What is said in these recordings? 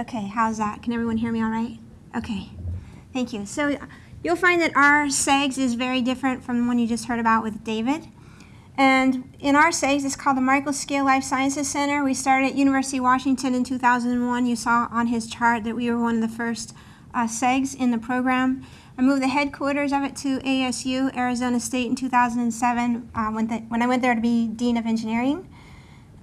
Okay, how's that? Can everyone hear me all right? Okay, thank you. So you'll find that our CEGS is very different from the one you just heard about with David. And in our CEGS, it's called the Microscale Life Sciences Center. We started at University of Washington in 2001. You saw on his chart that we were one of the first uh, CEGs in the program. I moved the headquarters of it to ASU, Arizona State, in 2007 uh, when, the, when I went there to be Dean of Engineering.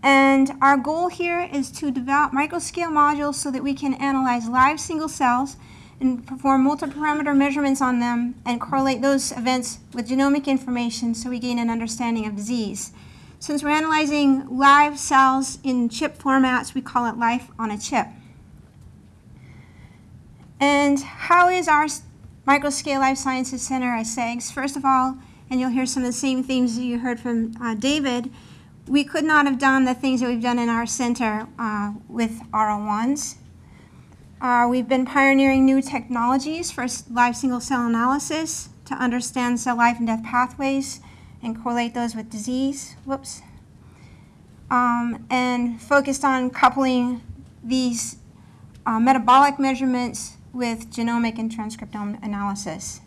And our goal here is to develop microscale modules so that we can analyze live single cells and perform multi-parameter measurements on them and correlate those events with genomic information so we gain an understanding of disease. Since we're analyzing live cells in chip formats, we call it life on a chip. And how is our Microscale Life Sciences Center at CEGS? First of all, and you'll hear some of the same themes that you heard from uh, David, we could not have done the things that we've done in our center uh, with R01s. Uh, we've been pioneering new technologies for live single cell analysis to understand cell life and death pathways and correlate those with disease. Whoops. Um, and focused on coupling these uh, metabolic measurements with genomic and transcriptome analysis.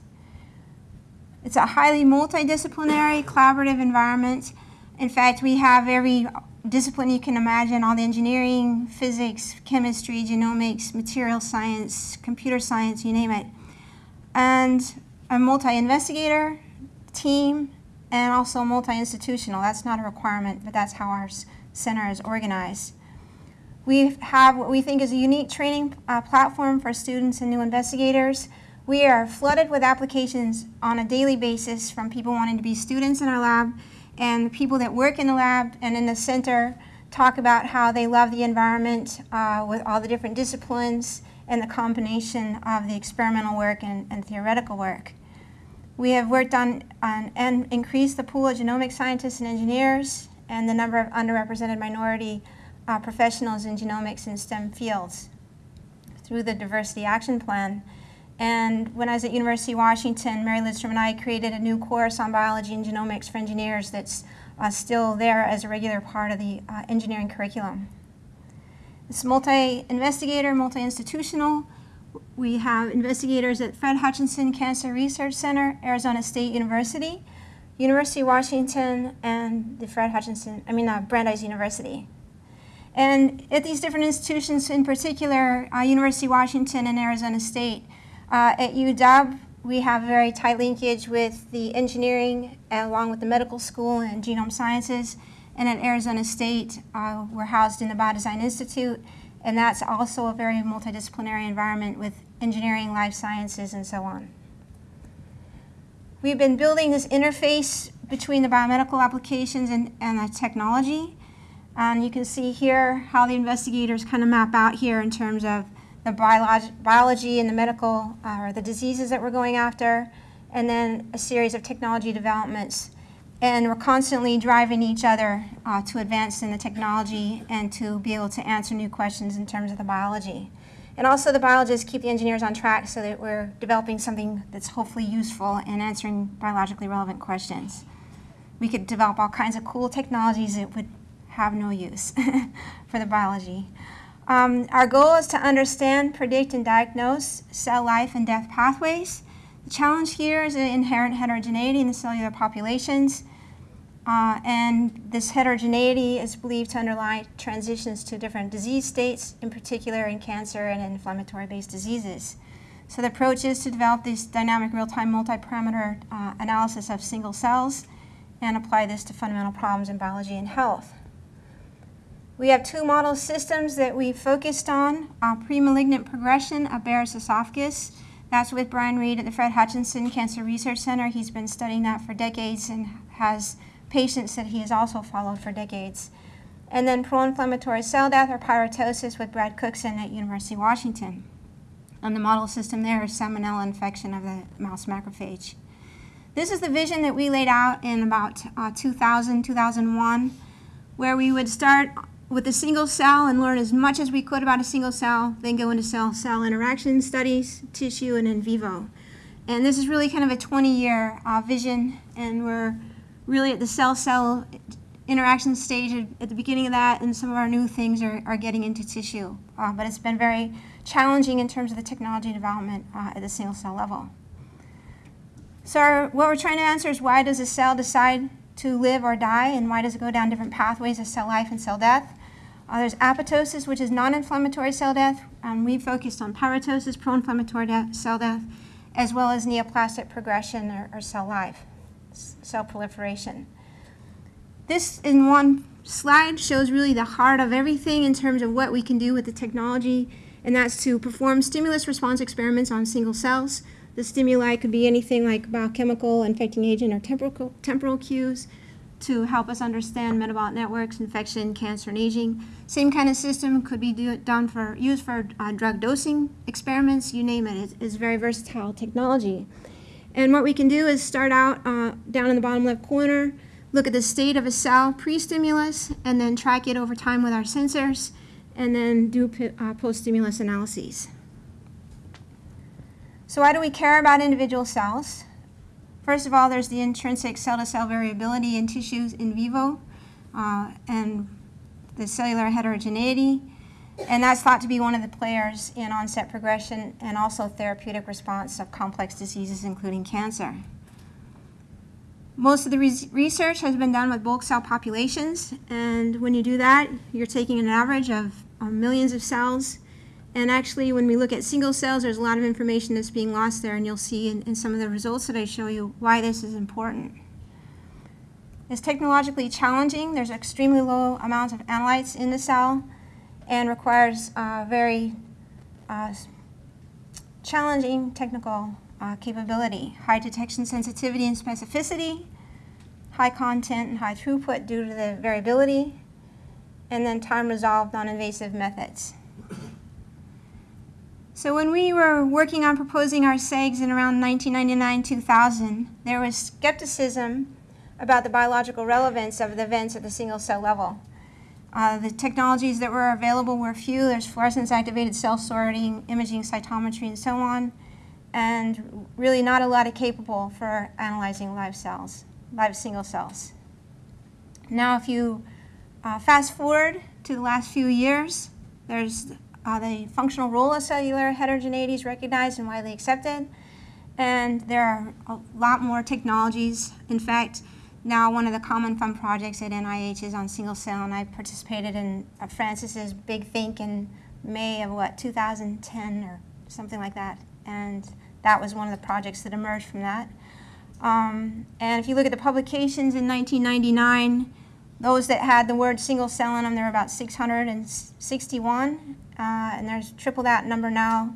It's a highly multidisciplinary, collaborative environment in fact, we have every discipline you can imagine, all the engineering, physics, chemistry, genomics, material science, computer science, you name it. And a multi-investigator team and also multi-institutional. That's not a requirement, but that's how our center is organized. We have what we think is a unique training uh, platform for students and new investigators. We are flooded with applications on a daily basis from people wanting to be students in our lab and the people that work in the lab and in the center talk about how they love the environment uh, with all the different disciplines and the combination of the experimental work and, and theoretical work. We have worked on, on and increased the pool of genomic scientists and engineers and the number of underrepresented minority uh, professionals in genomics and STEM fields through the Diversity Action Plan. And when I was at University of Washington, Mary Lidstrom and I created a new course on biology and genomics for engineers that's uh, still there as a regular part of the uh, engineering curriculum. It's multi-investigator, multi-institutional. We have investigators at Fred Hutchinson Cancer Research Center, Arizona State University, University of Washington, and the Fred Hutchinson, I mean uh, Brandeis University. And at these different institutions, in particular, uh, University of Washington and Arizona State, uh, at UW, we have a very tight linkage with the engineering along with the medical school and genome sciences. And at Arizona State, uh, we're housed in the Biodesign Institute, and that's also a very multidisciplinary environment with engineering, life sciences, and so on. We've been building this interface between the biomedical applications and, and the technology. And you can see here how the investigators kind of map out here in terms of the biolog biology and the medical uh, or the diseases that we're going after, and then a series of technology developments. And we're constantly driving each other uh, to advance in the technology and to be able to answer new questions in terms of the biology. And also the biologists keep the engineers on track so that we're developing something that's hopefully useful in answering biologically relevant questions. We could develop all kinds of cool technologies that would have no use for the biology. Um, our goal is to understand, predict, and diagnose cell life and death pathways. The challenge here is the inherent heterogeneity in the cellular populations. Uh, and this heterogeneity is believed to underlie transitions to different disease states, in particular in cancer and inflammatory-based diseases. So the approach is to develop this dynamic real-time multi-parameter uh, analysis of single cells and apply this to fundamental problems in biology and health. We have two model systems that we focused on, uh, pre-malignant progression of Barrett's esophagus. That's with Brian Reid at the Fred Hutchinson Cancer Research Center. He's been studying that for decades and has patients that he has also followed for decades. And then pro-inflammatory cell death or pyroptosis with Brad Cookson at University of Washington. And the model system there is salmonella infection of the mouse macrophage. This is the vision that we laid out in about uh, 2000, 2001, where we would start with a single cell and learn as much as we could about a single cell, then go into cell-cell interaction studies, tissue, and in vivo. And this is really kind of a 20-year uh, vision, and we're really at the cell-cell interaction stage at, the beginning of that, and some of our new things are, are getting into tissue. Uh, but it's been very challenging in terms of the technology development uh, at the single cell level. So our, what we're trying to answer is why does a cell decide to live or die, and why does it go down different pathways of cell life and cell death? Uh, there's apoptosis, which is non-inflammatory cell death. Um, we focused on pyroptosis, pro-inflammatory de cell death, as well as neoplastic progression or, or cell life, cell proliferation. This in one slide shows really the heart of everything in terms of what we can do with the technology, and that's to perform stimulus response experiments on single cells. The stimuli could be anything like biochemical, infecting agent, or temporal, temporal cues to help us understand metabolic networks, infection, cancer, and aging. Same kind of system could be do, done for used for uh, drug dosing experiments, you name it. It's, it's, very versatile technology. And what we can do is start out uh, down in the bottom left corner, look at the state of a cell pre-stimulus, and then track it over time with our sensors, and then do uh, post-stimulus analyses. So why do we care about individual cells? First of all, there's the intrinsic cell-to-cell -cell variability in tissues in vivo uh, and the cellular heterogeneity. And that's thought to be one of the players in onset progression and also therapeutic response of complex diseases, including cancer. Most of the research has been done with bulk cell populations, and when you do that, you're taking an average of millions of cells and actually, when we look at single cells, there's a lot of information that's being lost there, and you'll see in, in some of the results that I show you why this is important. It's technologically challenging. There's extremely low amounts of analytes in the cell and requires uh, very uh, challenging technical uh, capability. High detection sensitivity and specificity, high content and high throughput due to the variability, and then time resolved non-invasive methods. So when we were working on proposing our CEGS in around 1999-2000, there was skepticism about the biological relevance of the events at the single cell level. Uh, the technologies that were available were few. There's fluorescence activated cell sorting, imaging cytometry, and so on, and really not a lot of capable for analyzing live cells, live single cells. Now if you uh, fast forward to the last few years, there's uh, the functional role of cellular heterogeneity is recognized and widely accepted. And there are a lot more technologies. In fact, now one of the Common Fund projects at NIH is on single cell, and I participated in Francis's Big Think in May of, what, 2010 or something like that. And that was one of the projects that emerged from that. Um, and if you look at the publications in 1999, those that had the word single cell in them, there were about 661 uh, and there's triple that number now.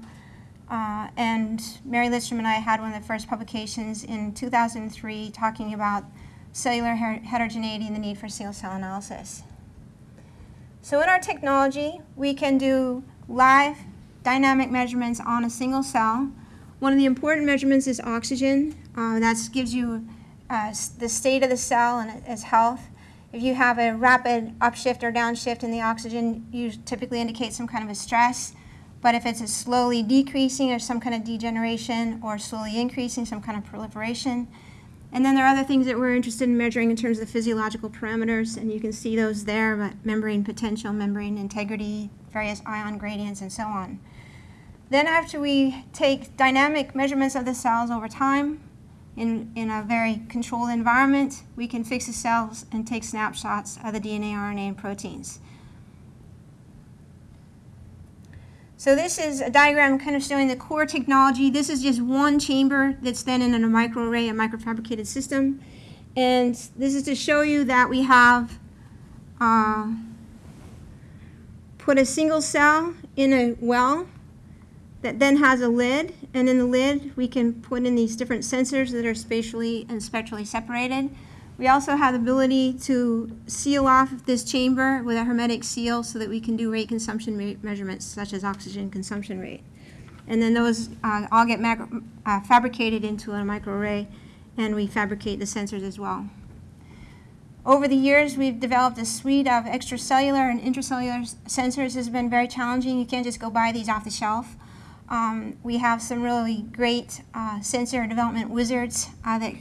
Uh, and Mary Lidstrom and I had one of the first publications in 2003 talking about cellular her heterogeneity and the need for single cell analysis. So in our technology, we can do live dynamic measurements on a single cell. One of the important measurements is oxygen. Uh, that gives you uh, the state of the cell and its health. If you have a rapid upshift or downshift in the oxygen, you typically indicate some kind of a stress. But if it's a slowly decreasing or some kind of degeneration or slowly increasing, some kind of proliferation. And then there are other things that we're interested in measuring in terms of the physiological parameters, and you can see those there, but membrane potential, membrane integrity, various ion gradients, and so on. Then after we take dynamic measurements of the cells over time, in, in a very controlled environment, we can fix the cells and take snapshots of the DNA, RNA, and proteins. So this is a diagram kind of showing the core technology. This is just one chamber that's then in a microarray, a microfabricated system. And this is to show you that we have uh, put a single cell in a well that then has a lid, and in the lid we can put in these different sensors that are spatially and spectrally separated. We also have the ability to seal off this chamber with a hermetic seal so that we can do rate consumption me measurements such as oxygen consumption rate. And then those uh, all get uh, fabricated into a microarray and we fabricate the sensors as well. Over the years, we've developed a suite of extracellular and intracellular sensors. This has been very challenging. You can't just go buy these off the shelf. Um, we have some really great uh, sensor development wizards uh, that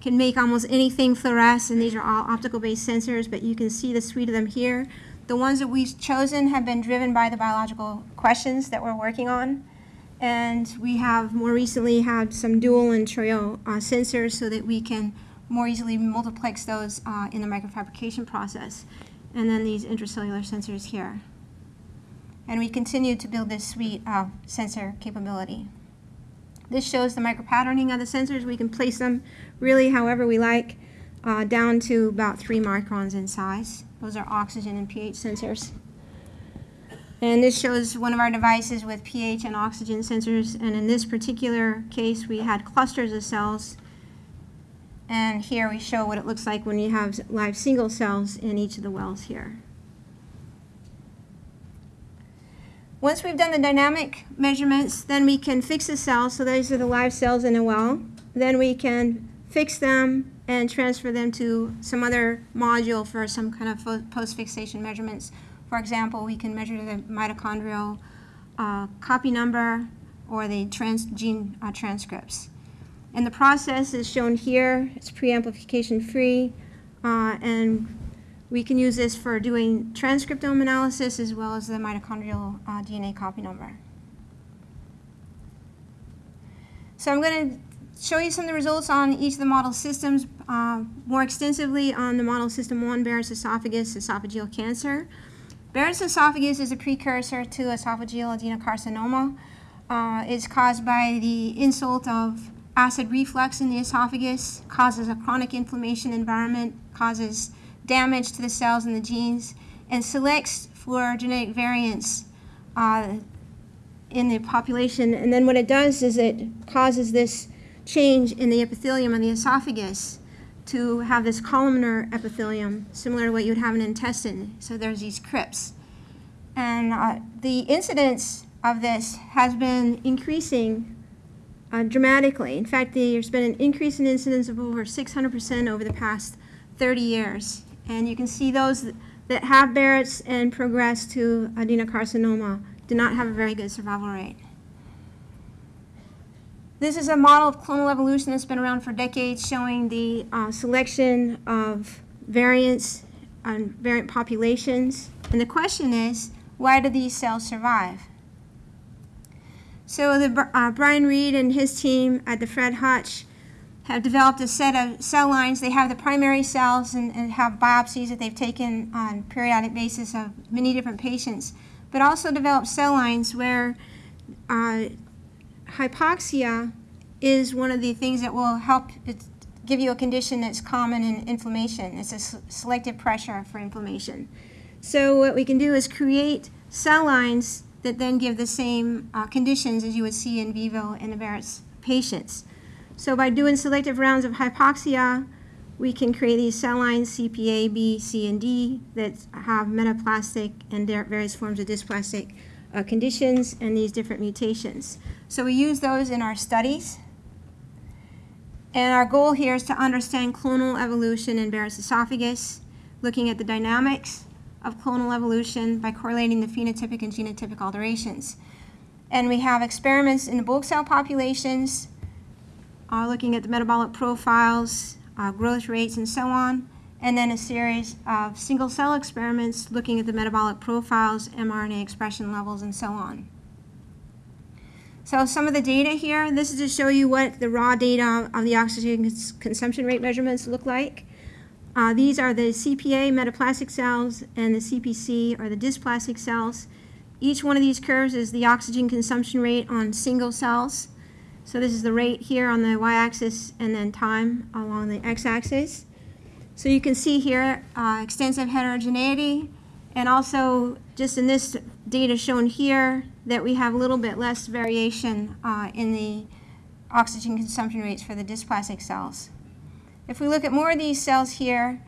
can make almost anything fluoresce, and these are all optical-based sensors, but you can see the suite of them here. The ones that we've chosen have been driven by the biological questions that we're working on. And we have more recently had some dual and trio uh, sensors so that we can more easily multiplex those uh, in the microfabrication process. And then these intracellular sensors here. And we continue to build this suite of sensor capability. This shows the micropatterning of the sensors. We can place them really however we like, uh, down to about three microns in size. Those are oxygen and pH sensors. And this shows one of our devices with pH and oxygen sensors. And in this particular case, we had clusters of cells. And here we show what it looks like when you have live single cells in each of the wells here. Once we've done the dynamic measurements, then we can fix the cells. So these are the live cells in a well. Then we can fix them and transfer them to some other module for some kind of post-fixation measurements. For example, we can measure the mitochondrial uh, copy number or the trans gene uh, transcripts. And the process is shown here. It's pre-amplification free. Uh, and we can use this for doing transcriptome analysis as well as the mitochondrial uh, DNA copy number. So I'm going to show you some of the results on each of the model systems uh, more extensively on the model system 1, Barrett's esophagus, esophageal cancer. Barrett's esophagus is a precursor to esophageal adenocarcinoma. Uh, it's caused by the insult of acid reflux in the esophagus, causes a chronic inflammation environment, causes damage to the cells and the genes, and selects for genetic variants uh, in the population. And then what it does is it causes this change in the epithelium of the esophagus to have this columnar epithelium, similar to what you would have in an intestine. So there's these crypts. And uh, the incidence of this has been increasing uh, dramatically. In fact, there's been an increase in incidence of over 600% over the past 30 years. And you can see those that have Barrett's and progress to adenocarcinoma do not have a very good survival rate. This is a model of clonal evolution that's been around for decades showing the uh, selection of variants on variant populations. And the question is, why do these cells survive? So the, uh, Brian Reid and his team at the Fred Hutch have developed a set of cell lines. They have the primary cells and, and have biopsies that they've taken on periodic basis of many different patients, but also developed cell lines where uh, hypoxia is one of the things that will help give you a condition that's common in inflammation. It's a selective pressure for inflammation. So what we can do is create cell lines that then give the same uh, conditions as you would see in vivo in the Barrett's patients. So by doing selective rounds of hypoxia, we can create these cell lines CPA, B, C, and D that have metaplastic and various forms of dysplastic uh, conditions and these different mutations. So we use those in our studies. And our goal here is to understand clonal evolution in Barrett's esophagus, looking at the dynamics of clonal evolution by correlating the phenotypic and genotypic alterations. And we have experiments in the bulk cell populations, uh, looking at the metabolic profiles, uh, growth rates, and so on and then a series of single cell experiments looking at the metabolic profiles, mRNA expression levels, and so on. So some of the data here, this is to show you what the raw data of the oxygen cons consumption rate measurements look like. Uh, these are the CPA metaplastic cells and the CPC or the dysplastic cells. Each one of these curves is the oxygen consumption rate on single cells. So this is the rate here on the y-axis and then time along the x-axis. So you can see here uh, extensive heterogeneity and also just in this data shown here that we have a little bit less variation uh, in the oxygen consumption rates for the dysplastic cells. If we look at more of these cells here,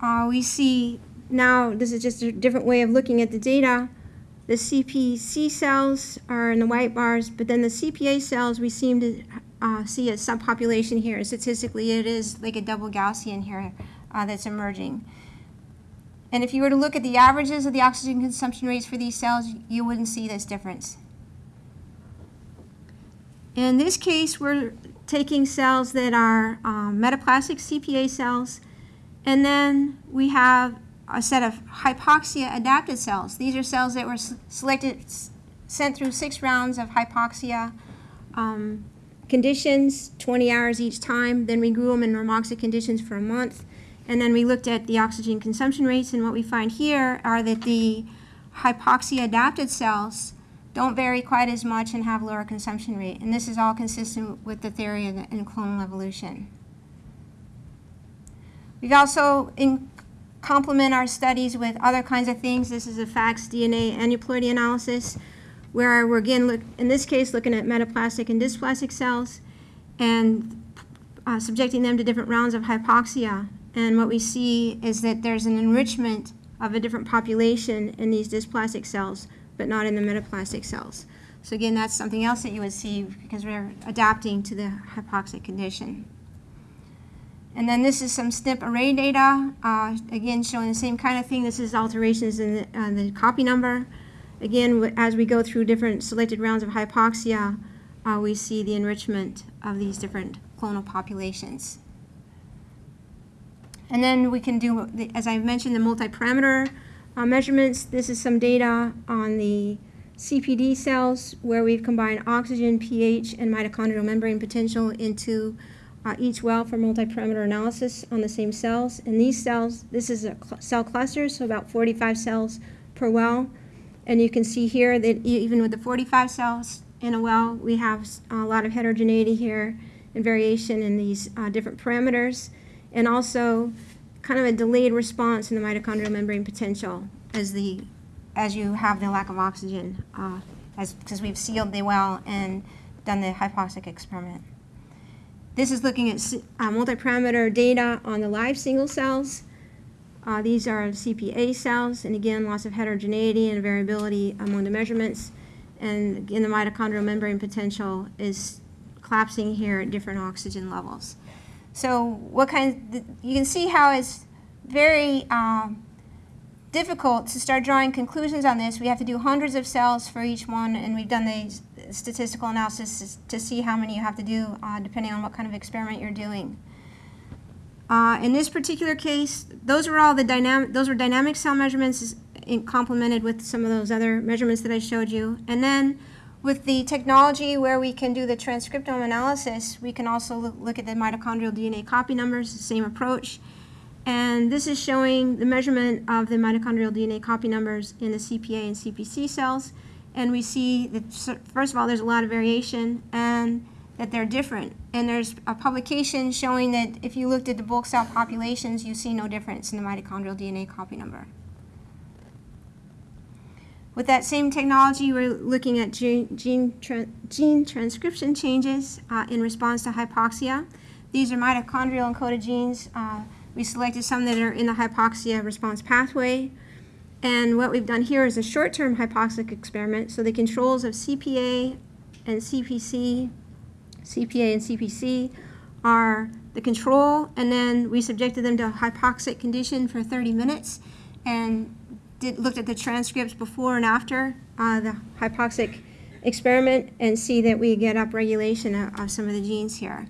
uh, we see now, this is just a different way of looking at the data, the CPC cells are in the white bars, but then the CPA cells we seem to uh, see a subpopulation here. Statistically, it is like a double Gaussian here uh, that's emerging. And if you were to look at the averages of the oxygen consumption rates for these cells, you wouldn't see this difference. In this case, we're taking cells that are um, metaplastic CPA cells, and then we have a set of hypoxia adapted cells. These are cells that were selected, sent through six rounds of hypoxia um, conditions, 20 hours each time. Then we grew them in normoxic conditions for a month. And then we looked at the oxygen consumption rates, and what we find here are that the hypoxia adapted cells don't vary quite as much and have lower consumption rate. And this is all consistent with the theory in, clonal evolution. We've also in, complement our studies with other kinds of things. This is a FACS DNA aneuploidy analysis, where we're again, look, in this case, looking at metaplastic and dysplastic cells and uh, subjecting them to different rounds of hypoxia. And what we see is that there's an enrichment of a different population in these dysplastic cells, but not in the metaplastic cells. So again, that's something else that you would see because we're adapting to the hypoxic condition. And then this is some SNP array data, uh, again showing the same kind of thing. This is alterations in the, uh, the copy number. Again, as we go through different selected rounds of hypoxia, uh, we see the enrichment of these different clonal populations. And then we can do, the- as I mentioned, the multi-parameter uh, measurements. This is some data on the CPD cells where we've combined oxygen, pH, and mitochondrial membrane potential into uh, each well for multi-parameter analysis on the same cells. And these cells, this is a cl- cell cluster, so about 45 cells per well. And you can see here that even with the 45 cells in a well, we have a lot of heterogeneity here and variation in these uh, different parameters. And also kind of a delayed response in the mitochondrial membrane potential as the as you have the lack of oxygen, uh, as because we've sealed the well and done the hypoxic experiment. This is looking at uh, multi-parameter data on the live single cells. Uh, these are CPA cells, and again, lots of heterogeneity and variability among the measurements. And again, the mitochondrial membrane potential is collapsing here at different oxygen levels. So what kind, th- you can see how it's very um, difficult to start drawing conclusions on this. We have to do hundreds of cells for each one, and we've done the s- statistical analysis to see how many you have to do uh, depending on what kind of experiment you're doing. Uh, in this particular case, those are all the dynamic, those were dynamic cell measurements complemented with some of those other measurements that I showed you. And then with the technology where we can do the transcriptome analysis, we can also look at the mitochondrial DNA copy numbers, the same approach. And this is showing the measurement of the mitochondrial DNA copy numbers in the CPA and CPC cells. And we see that, first of all, there's a lot of variation and that they're different. And there's a publication showing that if you looked at the bulk cell populations, you see no difference in the mitochondrial DNA copy number. With that same technology, we're looking at gene, gene, tran- gene transcription changes uh, in response to hypoxia. These are mitochondrial encoded genes. Uh, we selected some that are in the hypoxia response pathway. And what we've done here is a short-term hypoxic experiment. So the controls of CPA and CPC, CPA and CPC are the control, and then we subjected them to hypoxic condition for 30 minutes and did, looked at the transcripts before and after uh, the hypoxic experiment and see that we get upregulation of, of some of the genes here,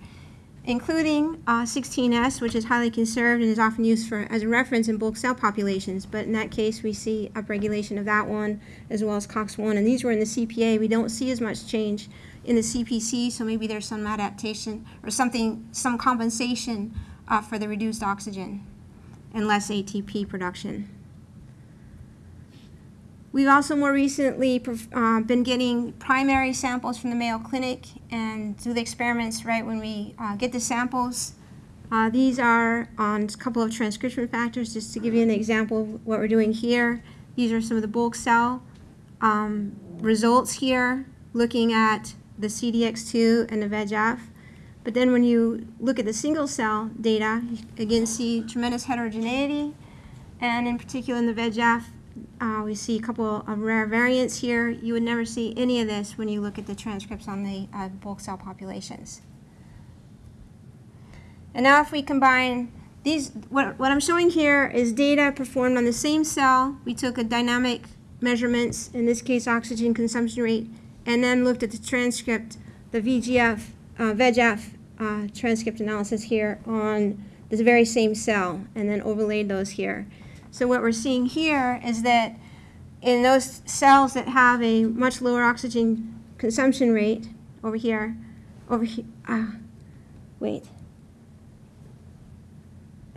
including uh, 16S, which is highly conserved and is often used for as a reference in bulk cell populations. But in that case, we see upregulation of that one as well as COX-1. And these were in the CPA. We don't see as much change in the CPC, so maybe there's some adaptation or something, some compensation uh, for the reduced oxygen and less ATP production. We've also more recently uh, been getting primary samples from the Mayo Clinic and do the experiments right when we uh, get the samples. Uh, these are on a couple of transcription factors, just to give you an example of what we're doing here. These are some of the bulk cell um, results here, looking at the CDX2 and the VEGF. But then when you look at the single cell data, you again see tremendous heterogeneity, and in particular in the VEGF, uh, we see a couple of rare variants here. You would never see any of this when you look at the transcripts on the uh, bulk cell populations. And now if we combine these, what, what I'm showing here is data performed on the same cell. We took a dynamic measurements, in this case oxygen consumption rate, and then looked at the transcript the VGF, uh, VEGF uh, transcript analysis here on this very same cell and then overlaid those here. So what we're seeing here is that in those cells that have a much lower oxygen consumption rate, over here, over here, ah, wait.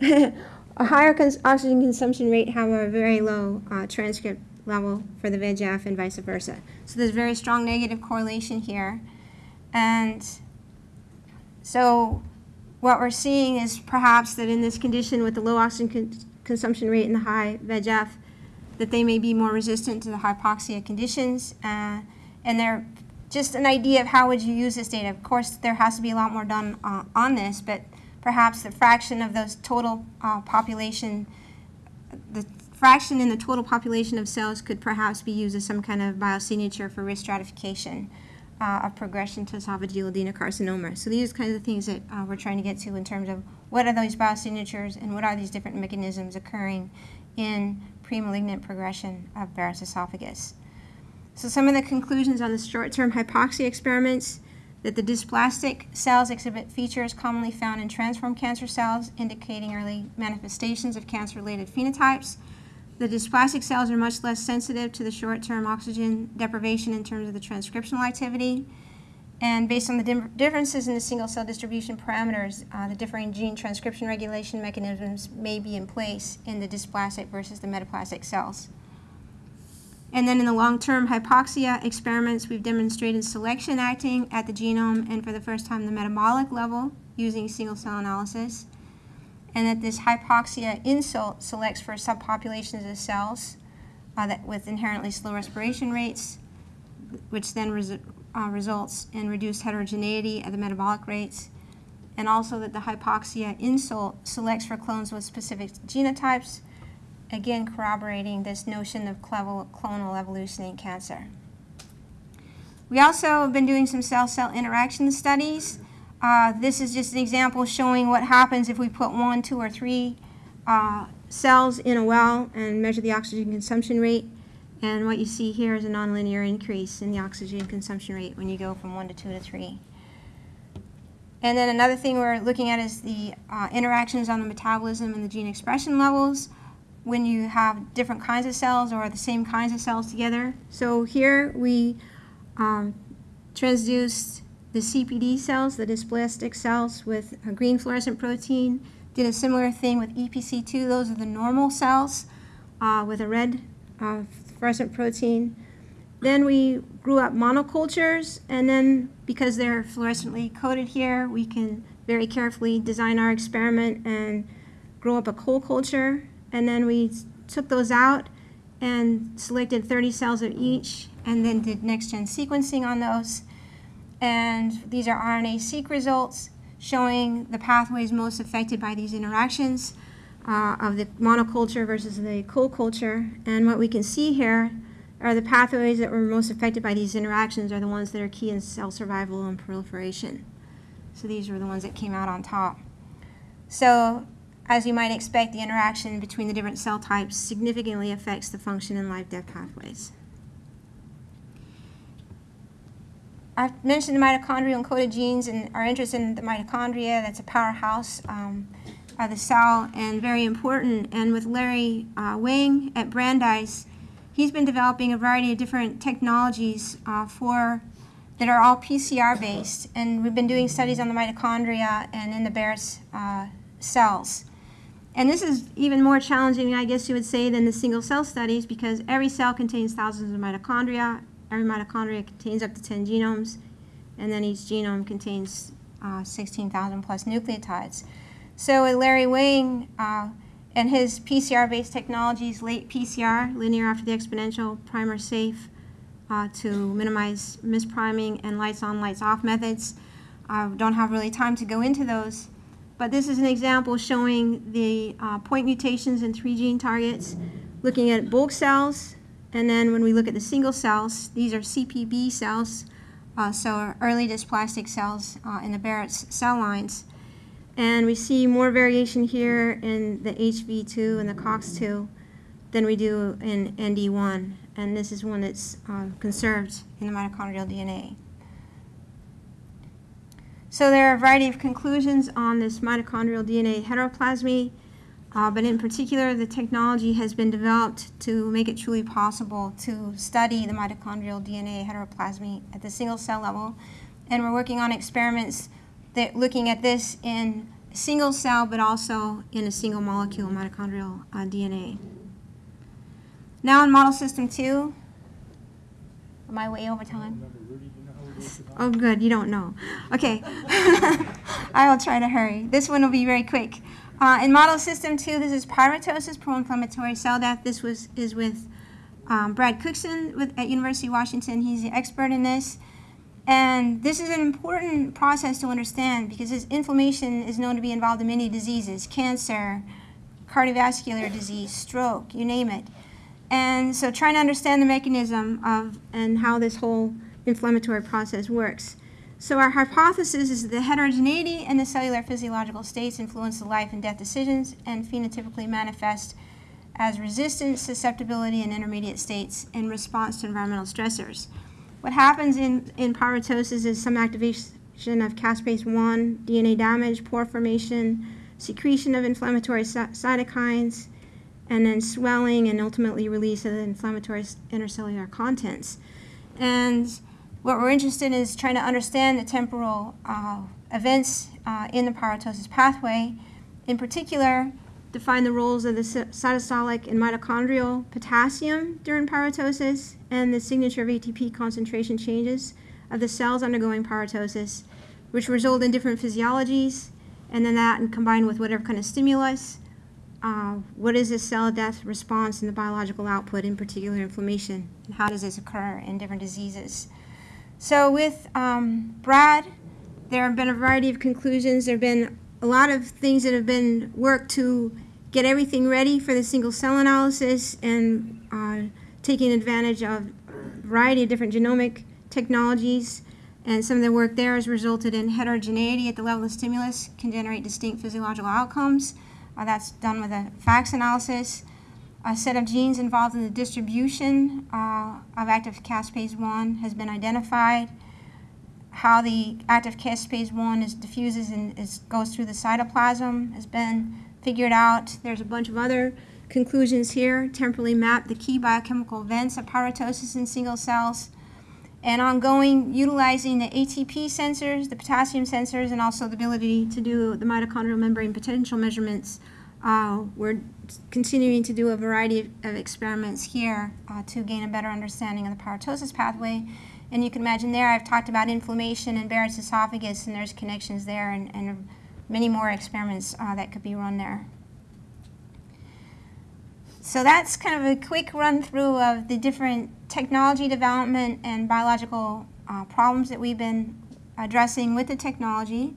a higher cons oxygen consumption rate have a very low uh, transcript level for the VEGF and vice versa. So there's very strong negative correlation here. And so what we're seeing is perhaps that in this condition with the low oxygen consumption rate in the high VEGF, that they may be more resistant to the hypoxia conditions. Uh, and they're just an idea of how would you use this data. Of course, there has to be a lot more done uh, on this, but perhaps the fraction of those total uh, population, the fraction in the total population of cells could perhaps be used as some kind of biosignature for risk stratification uh, of progression to esophageal adenocarcinoma. So these are kinds of things that uh, we're trying to get to in terms of what are those biosignatures and what are these different mechanisms occurring in premalignant progression of Barrett's esophagus. So some of the conclusions on the short-term hypoxia experiments that the dysplastic cells exhibit features commonly found in transformed cancer cells indicating early manifestations of cancer-related phenotypes. The dysplastic cells are much less sensitive to the short-term oxygen deprivation in terms of the transcriptional activity. And based on the differences in the single-cell distribution parameters, uh, the differing gene transcription regulation mechanisms may be in place in the dysplastic versus the metaplastic cells. And then in the long-term hypoxia experiments, we've demonstrated selection acting at the genome and for the first time the metabolic level using single-cell analysis. And that this hypoxia insult selects for subpopulations of cells uh, that with inherently slow respiration rates, which then uh, results in reduced heterogeneity at the metabolic rates. And also that the hypoxia insult selects for clones with specific genotypes again corroborating this notion of clonal evolution in cancer. We also have been doing some cell-cell interaction studies. Uh, this is just an example showing what happens if we put one, two, or three uh, cells in a well and measure the oxygen consumption rate. And what you see here is a nonlinear increase in the oxygen consumption rate when you go from one to two to three. And then another thing we're looking at is the uh, interactions on the metabolism and the gene expression levels when you have different kinds of cells or the same kinds of cells together. So here we um, transduced the CPD cells, the dysplastic cells, with a green fluorescent protein. Did a similar thing with EPC2. Those are the normal cells uh, with a red uh, fluorescent protein. Then we grew up monocultures, and then because they're fluorescently coated here, we can very carefully design our experiment and grow up a co-culture and then we took those out and selected 30 cells of each and then did next-gen sequencing on those. And these are RNA-seq results showing the pathways most affected by these interactions uh, of the monoculture versus the co-culture. And what we can see here are the pathways that were most affected by these interactions are the ones that are key in cell survival and proliferation. So these were the ones that came out on top. So as you might expect, the interaction between the different cell types significantly affects the function and life-death pathways. I've mentioned the mitochondrial encoded genes and our interest in the mitochondria. That's a powerhouse um, of the cell and very important. And with Larry uh, Wangh at Brandeis, he's been developing a variety of different technologies uh, for that are all PCR based. And we've been doing studies on the mitochondria and in the Barrett's uh, cells. And this is even more challenging, I guess you would say, than the single cell studies because every cell contains thousands of mitochondria. Every mitochondria contains up to 10 genomes, and then each genome contains uh, 16,000 plus nucleotides. So with Larry Wangh uh, and his PCR-based technologies, LATE PCR, linear after the exponential, primer safe, uh, to minimize mispriming and lights on, lights off methods. I don't have really time to go into those. But this is an example showing the uh, point mutations in three gene targets, looking at bulk cells, and then when we look at the single cells, these are CPB cells, uh, so early dysplastic cells uh, in the Barrett's cell lines. And we see more variation here in the HV2 and the COX2 than we do in ND1. And this is one that's uh, conserved in the mitochondrial DNA. So there are a variety of conclusions on this mitochondrial DNA heteroplasmy, uh, but in particular, the technology has been developed to make it truly possible to study the mitochondrial DNA heteroplasmy at the single cell level. And we're working on experiments that looking at this in single cell, but also in a single molecule mitochondrial uh, DNA. Now in model system two, am I way over time? Oh, good, you don't know. Okay. I will try to hurry. This one will be very quick. Uh, in model system two, this is pyroptosis, pro-inflammatory cell death. This was is with um, Brad Cookson with, at University of Washington. He's the expert in this. And this is an important process to understand because this inflammation is known to be involved in many diseases, cancer, cardiovascular disease, stroke, you name it. And so trying to understand the mechanism of and how this whole inflammatory process works. So our hypothesis is that the heterogeneity in the cellular physiological states influence the life and death decisions and phenotypically manifest as resistance, susceptibility, and intermediate states in response to environmental stressors. What happens in, in pyroptosis is some activation of caspase-1, DNA damage, pore formation, secretion of inflammatory cytokines, and then swelling and ultimately release of the inflammatory intercellular contents. And what we're interested in is trying to understand the temporal uh, events uh, in the pyroptosis pathway. In particular, define the roles of the cytosolic and mitochondrial potassium during pyroptosis and the signature of ATP concentration changes of the cells undergoing pyroptosis, which result in different physiologies, and then that and combined with whatever kind of stimulus, uh, what is the cell death response and the biological output, in particular inflammation, and how does this occur in different diseases. So with um, Brad, there have been a variety of conclusions. There have been a lot of things that have been worked to get everything ready for the single cell analysis and uh, taking advantage of a variety of different genomic technologies. And some of the work there has resulted in heterogeneity at the level of stimulus can generate distinct physiological outcomes. Uh, that's done with a FACS analysis a set of genes involved in the distribution uh, of active caspase-1 has been identified. How the active caspase-1 is diffuses and is, goes through the cytoplasm has been figured out. There's a bunch of other conclusions here. Temporally map the key biochemical events of pyroptosis in single cells. And ongoing, utilizing the ATP sensors, the potassium sensors, and also the ability to do the mitochondrial membrane potential measurements uh, we're continuing to do a variety of, of experiments here uh, to gain a better understanding of the pyroptosis pathway. And you can imagine there I've talked about inflammation and Barrett's esophagus, and there's connections there, and, and many more experiments uh, that could be run there. So that's kind of a quick run through of the different technology development and biological uh, problems that we've been addressing with the technology.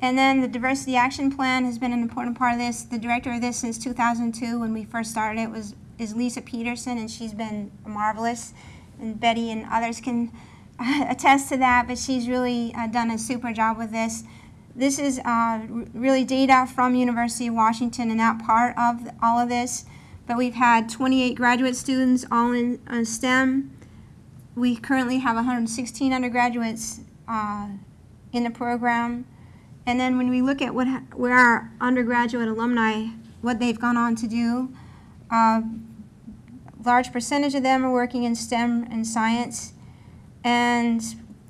And then the diversity action plan has been an important part of this. The director of this since 2002 when we first started it was is Lisa Peterson and she's been marvelous. And Betty and others can attest to that, but she's really uh, done a super job with this. This is uh, really data from University of Washington and that part of all of this. But we've had 28 graduate students all in uh, STEM. We currently have 116 undergraduates uh, in the program. And then when we look at what where our undergraduate alumni, what they've gone on to do, uh, large percentage of them are working in STEM and science, and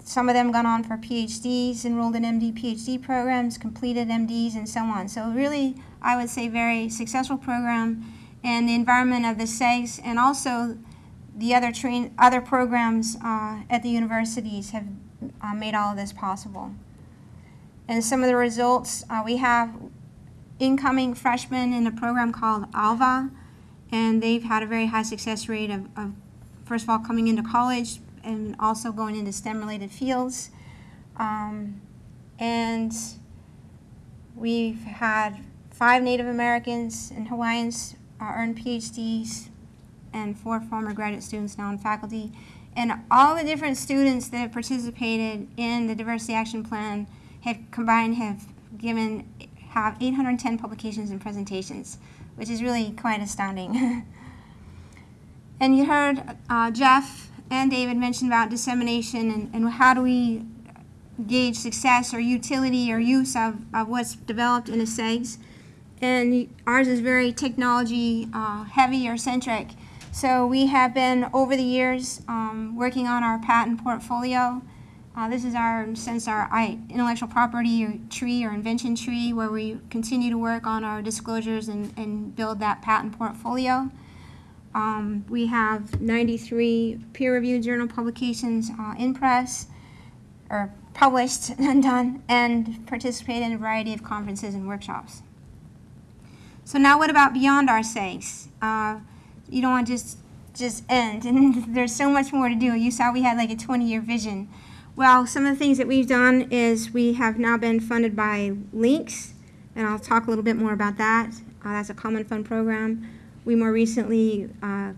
some of them gone on for PhDs, enrolled in MD, PhD programs, completed MDs, and so on. So really, I would say very successful program, and the environment of the CEGS and also the other train other programs uh, at the universities have uh, made all of this possible. And some of the results, uh, we have incoming freshmen in a program called ALVA, and they've had a very high success rate of, of first of all, coming into college and also going into STEM-related fields. Um, and we've had five Native Americans and Hawaiians uh, earn PhDs and four former graduate students now in faculty. And all the different students that have participated in the Diversity Action Plan have combined have given have 810 publications and presentations, which is really quite astounding. and you heard uh, Jeff and David mentioned about dissemination and, and how do we gauge success or utility or use of, of what's developed in a CEGS. And ours is very technology uh, heavy or centric. So we have been, over the years, um, working on our patent portfolio. Uh, this is our, since our intellectual property tree or invention tree, where we continue to work on our disclosures and, and build that patent portfolio. Um, we have 93 peer-reviewed journal publications uh, in press, or published and done, and participate in a variety of conferences and workshops. So now what about beyond our CEGS? Uh, you don't want to just, just end, and there's so much more to do. You saw we had like a 20-year vision. Well, some of the things that we've done is we have now been funded by LINCS, and I'll talk a little bit more about that. Uh, that's a common fund program. We more recently uh,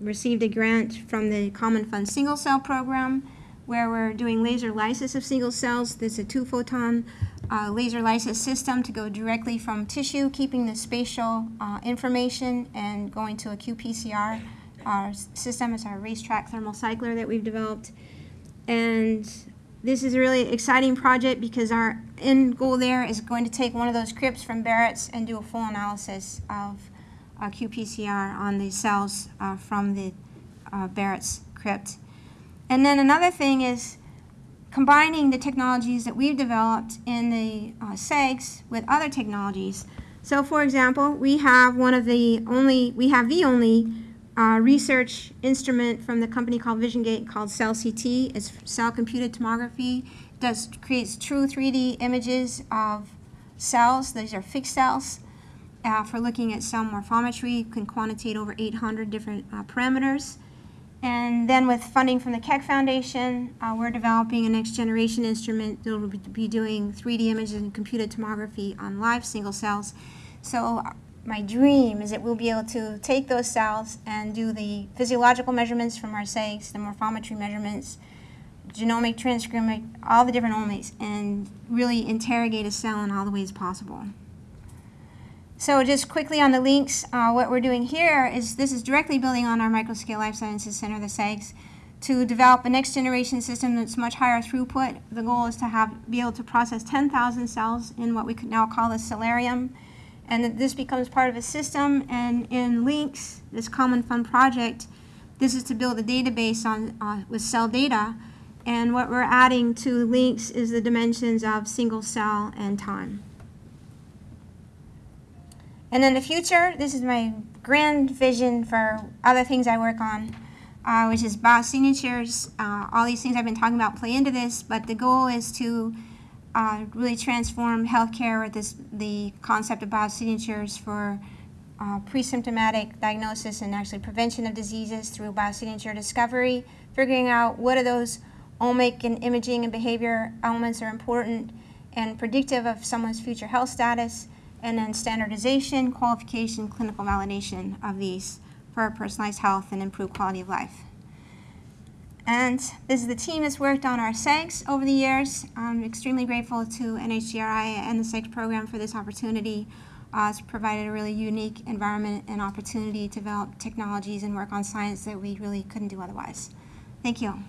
received a grant from the Common Fund Single Cell Program where we're doing laser lysis of single cells. There's a two photon uh, laser lysis system to go directly from tissue, keeping the spatial uh, information and going to a qPCR. Our system is our racetrack thermal cycler that we've developed. And this is a really exciting project because our end goal there is going to take one of those crypts from Barrett's and do a full analysis of qPCR on the cells uh, from the uh, Barrett's crypt. And then another thing is combining the technologies that we've developed in the uh, CEGS with other technologies. So for example, we have one of the only, we have the only uh, research instrument from the company called VisionGate called Cell CT. It's cell computed tomography. It does creates true 3D images of cells. These are fixed cells. Uh, for looking at cell morphometry, you can quantitate over 800 different uh, parameters. And then with funding from the Keck Foundation, uh, we're developing a next generation instrument that will be doing 3D images and computed tomography on live single cells. So uh, my dream is that we'll be able to take those cells and do the physiological measurements from our CEGs, the morphometry measurements, genomic, transcriptomic, all the different omics, and really interrogate a cell in all the ways possible. So just quickly on the LINCS, uh, what we're doing here is this is directly building on our Microscale Life Sciences Center, the CEGS, to develop a next generation system that's much higher throughput. The goal is to have be able to process 10,000 cells in what we could now call a Celarium. And that this becomes part of a system. And in LINCS, this Common Fund project, this is to build a database on uh, with cell data. And what we're adding to LINCS is the dimensions of single cell and time. And in the future, this is my grand vision for other things I work on, uh, which is biosignatures. Uh, all these things I've been talking about play into this, but the goal is to uh, really transform healthcare with this, the concept of biosignatures for uh, pre-symptomatic diagnosis and actually prevention of diseases through biosignature discovery, figuring out what are those omic and imaging and behavior elements are important and predictive of someone's future health status, and then standardization, qualification, clinical validation of these for personalized health and improved quality of life. And this is the team that's worked on our CEGs over the years. I'm extremely grateful to NHGRI and the CEGs program for this opportunity. Uh, it's provided a really unique environment and opportunity to develop technologies and work on science that we really couldn't do otherwise. Thank you.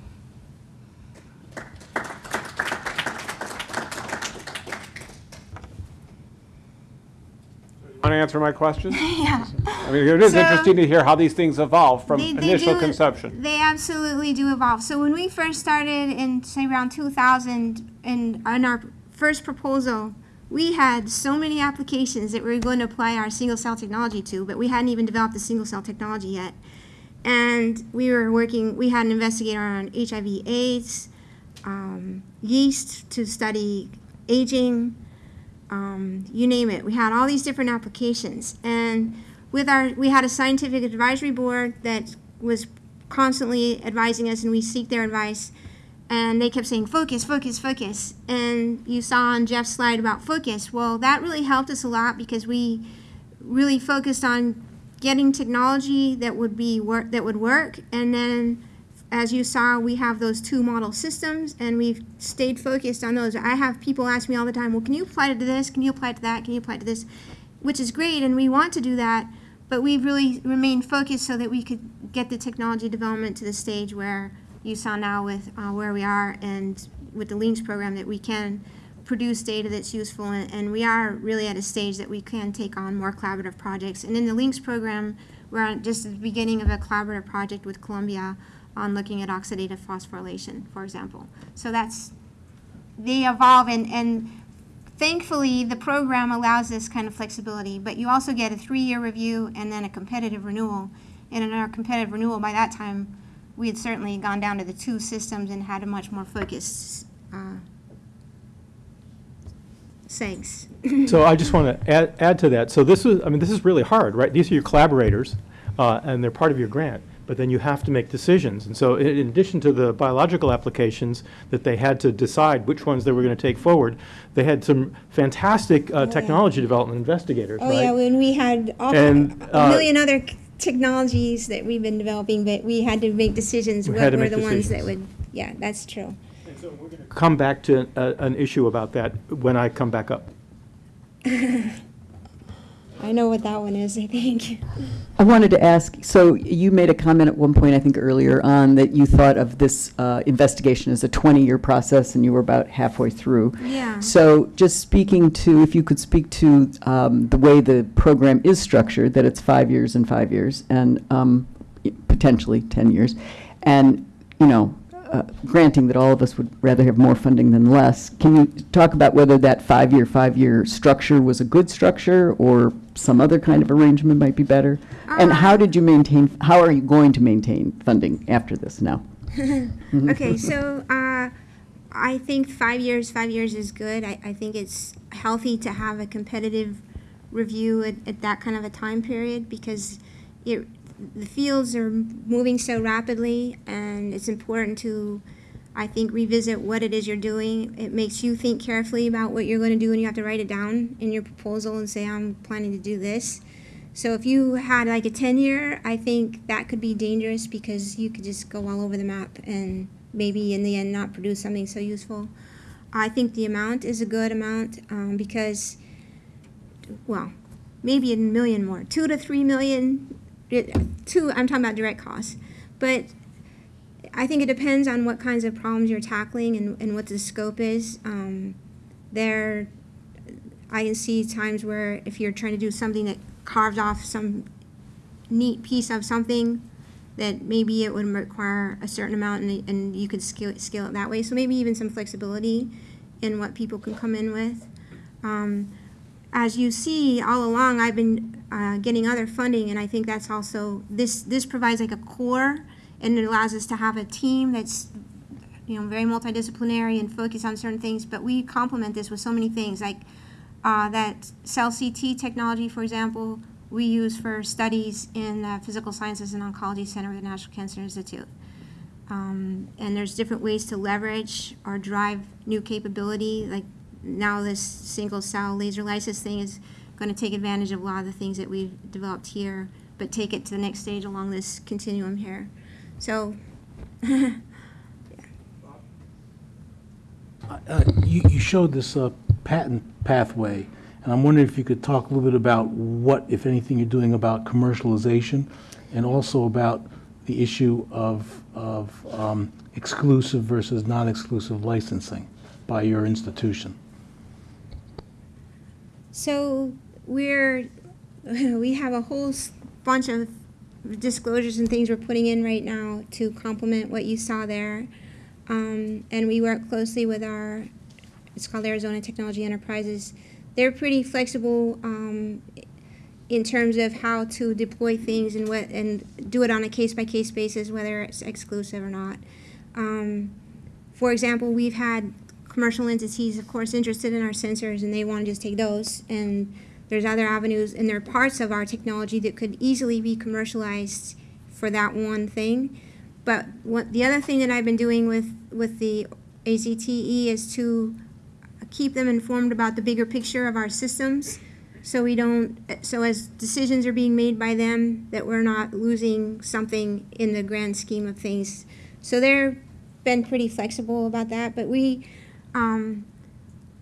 Want to answer my question? yeah. I mean, it is So- interesting to hear how these things evolve from They- they initial do- conception. They absolutely do evolve. So when we first started in, say, around 2000, in, in our first proposal, we had so many applications that we were going to apply our single cell technology to, but we hadn't even developed the single cell technology yet. And we were working, we had an investigator on HIV AIDS, um, yeast to study aging, um, you name it. We had all these different applications, and with our, we had a scientific advisory board that was constantly advising us, and we seek their advice. And they kept saying, focus, focus, focus. And you saw on Jeff's slide about focus. Well, that really helped us a lot because we really focused on getting technology that would be work that would work, and then as you saw, we have those two model systems, and we've stayed focused on those. I have people ask me all the time, well, can you apply it to this? Can you apply it to that? Can you apply it to this? Which is great, and we want to do that, but we've really remained focused so that we could get the technology development to the stage where you saw now with uh, where we are and with the LINCS program that we can produce data that's useful, and, and we are really at a stage that we can take on more collaborative projects. And in the LINCS program, we're just at the beginning of a collaborative project with Columbia on looking at oxidative phosphorylation, for example. So that's, they evolve, and, and thankfully, the program allows this kind of flexibility, but you also get a three-year review and then a competitive renewal. And in our competitive renewal, by that time, we had certainly gone down to the two systems and had a much more focused uh, CEGS. So I just want to add, add to that. So this is, I mean, this is really hard, right? These are your collaborators, uh, and they're part of your grant, but then you have to make decisions. And so in in addition to the biological applications that they had to decide which ones they were going to take forward, they had some fantastic uh, technology development investigators, Oh, yeah, when we had all, And, a uh, million other technologies that we've been developing, but we had to make decisions. We What had to were make the ones that would, yeah, that's true. Come back to a- an issue about that when I come back up. I know what that one is, I think. I wanted to ask, so you made a comment at one point, I think earlier on, that you thought of this uh, investigation as a 20-year process, and you were about halfway through. Yeah. So just speaking to, if you could speak to um, the way the program is structured, that it's five years and five years, and um, potentially 10 years, and, you know, uh, granting that all of us would rather have more funding than less, can you talk about whether that five-year, five-year structure was a good structure, or some other kind of arrangement might be better? And how did you maintain, how are you going to maintain funding after this now? Okay, so uh, I think five years, five years is good. I, I think it's healthy to have a competitive review at, at that kind of a time period because it, the fields are moving so rapidly and it's important to, I think, revisit what it is you're doing. It makes you think carefully about what you're going to do and you have to write it down in your proposal and say, I'm planning to do this. So if you had like a 10 year, I think that could be dangerous because you could just go all over the map and maybe in the end not produce something so useful. I think the amount is a good amount um, because, well, maybe a million more, two to three million, two, I'm talking about direct costs. But I think it depends on what kinds of problems you're tackling and, and what the scope is. Um, there, I can see times where if you're trying to do something that carves off some neat piece of something, that maybe it would require a certain amount and, and you could scale, it- scale it that way. So maybe even some flexibility in what people can come in with. Um, as you see all along, I've been uh, getting other funding, and I think that's also this. This provides like a core, and it allows us to have a team that's, you know, very multidisciplinary and focused on certain things. But we complement this with so many things, like uh, that cell CT technology, for example, we use for studies in the Physical Sciences and Oncology Center of the National Cancer Institute. Um, and there's different ways to leverage or drive new capability. Like now, this single cell laser lysis thing is going to take advantage of a lot of the things that we've developed here, but take it to the next stage along this continuum here. So, Uh, You you showed this uh, patent pathway, and I'm wondering if you could talk a little bit about what, if anything, you're doing about commercialization, and also about the issue of of um, exclusive versus non-exclusive licensing by your institution. So we're we have a whole bunch of disclosures and things we're putting in right now to complement what you saw there. Um, and we work closely with our, it's called Arizona Technology Enterprises. They're pretty flexible um, in terms of how to deploy things and what and do it on a case by case basis, whether it's exclusive or not. Um, for example, we've had commercial entities, of course, interested in our sensors, and they want to just take those. And there's other avenues, and there are parts of our technology that could easily be commercialized for that one thing. But what the other thing that I've been doing with with the AZTE is to keep them informed about the bigger picture of our systems, so we don't. So as decisions are being made by them, that we're not losing something in the grand scheme of things. So they're been pretty flexible about that, but we. Um,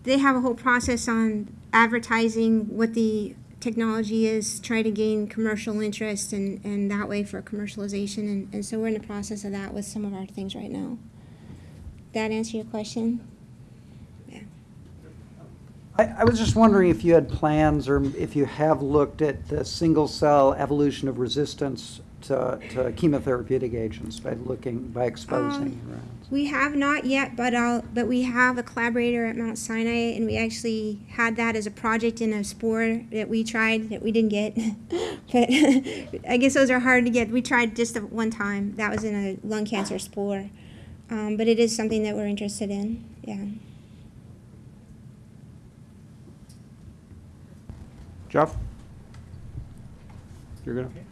they have a whole process on advertising what the technology is, try to gain commercial interest and, and that way for commercialization. And, and so we're in the process of that with some of our things right now. that answer your question? Yeah. I, I was just wondering if you had plans or if you have looked at the single-cell evolution of resistance to, to chemotherapeutic agents by looking, by exposing rats. We have not yet, but I'll, but we have a collaborator at Mount Sinai, and we actually had that as a project in a SPORE that we tried that we didn't get. but I guess those are hard to get. We tried just the one time. That was in a lung cancer SPORE. Um, but it is something that we're interested in. Yeah. Jeff? You're gonna?